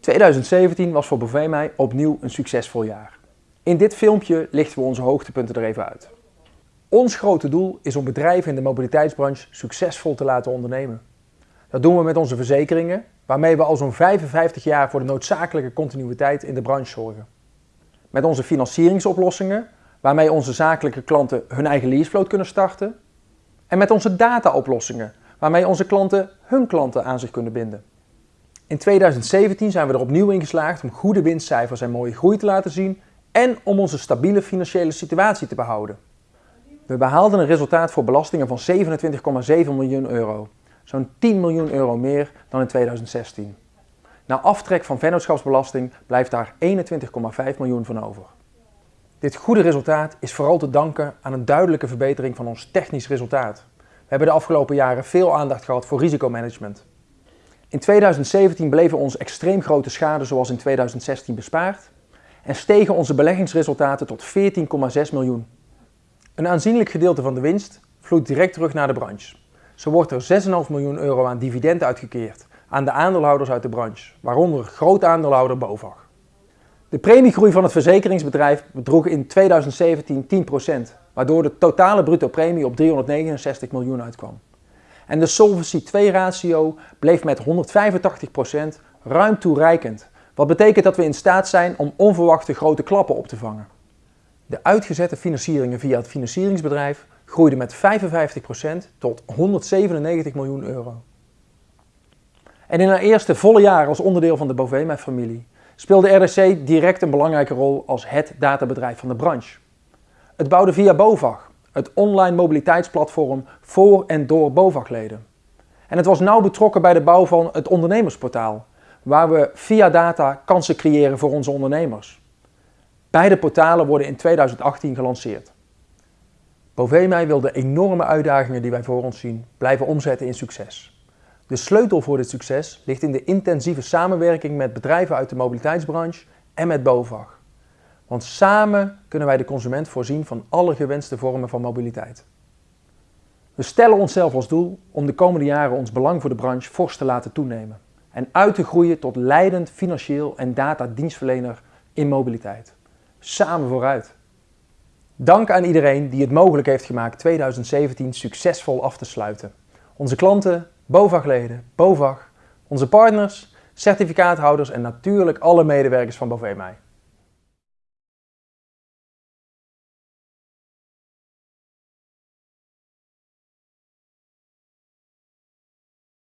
2017 was voor Bovemij opnieuw een succesvol jaar. In dit filmpje lichten we onze hoogtepunten er even uit. Ons grote doel is om bedrijven in de mobiliteitsbranche succesvol te laten ondernemen. Dat doen we met onze verzekeringen, waarmee we al zo'n 55 jaar voor de noodzakelijke continuïteit in de branche zorgen. Met onze financieringsoplossingen, waarmee onze zakelijke klanten hun eigen leasefloat kunnen starten. En met onze dataoplossingen, waarmee onze klanten hun klanten aan zich kunnen binden. In 2017 zijn we er opnieuw in geslaagd om goede winstcijfers en mooie groei te laten zien en om onze stabiele financiële situatie te behouden. We behaalden een resultaat voor belastingen van 27,7 miljoen euro, zo'n 10 miljoen euro meer dan in 2016. Na aftrek van vennootschapsbelasting blijft daar 21,5 miljoen van over. Dit goede resultaat is vooral te danken aan een duidelijke verbetering van ons technisch resultaat. We hebben de afgelopen jaren veel aandacht gehad voor risicomanagement. In 2017 bleven ons extreem grote schade zoals in 2016 bespaard en stegen onze beleggingsresultaten tot 14,6 miljoen. Een aanzienlijk gedeelte van de winst vloeit direct terug naar de branche. Zo wordt er 6,5 miljoen euro aan dividend uitgekeerd aan de aandeelhouders uit de branche, waaronder groot aandeelhouder BOVAG. De premiegroei van het verzekeringsbedrijf bedroeg in 2017 10%, waardoor de totale bruto premie op 369 miljoen uitkwam. En de Solvency 2 ratio bleef met 185% ruim toereikend, wat betekent dat we in staat zijn om onverwachte grote klappen op te vangen. De uitgezette financieringen via het financieringsbedrijf groeiden met 55% tot 197 miljoen euro. En in haar eerste volle jaar als onderdeel van de Bovema-familie speelde RDC direct een belangrijke rol als het databedrijf van de branche. Het bouwde via BOVAG, het online mobiliteitsplatform voor en door BOVAG-leden. En het was nauw betrokken bij de bouw van het ondernemersportaal, waar we via data kansen creëren voor onze ondernemers. Beide portalen worden in 2018 gelanceerd. Bovemij wil de enorme uitdagingen die wij voor ons zien blijven omzetten in succes. De sleutel voor dit succes ligt in de intensieve samenwerking met bedrijven uit de mobiliteitsbranche en met BOVAG. Want samen kunnen wij de consument voorzien van alle gewenste vormen van mobiliteit. We stellen onszelf als doel om de komende jaren ons belang voor de branche fors te laten toenemen en uit te groeien tot leidend financieel en datadienstverlener in mobiliteit. Samen vooruit! Dank aan iedereen die het mogelijk heeft gemaakt 2017 succesvol af te sluiten. Onze klanten, BOVAG-leden, BOVAG, onze partners, certificaathouders en natuurlijk alle medewerkers van Bovemij.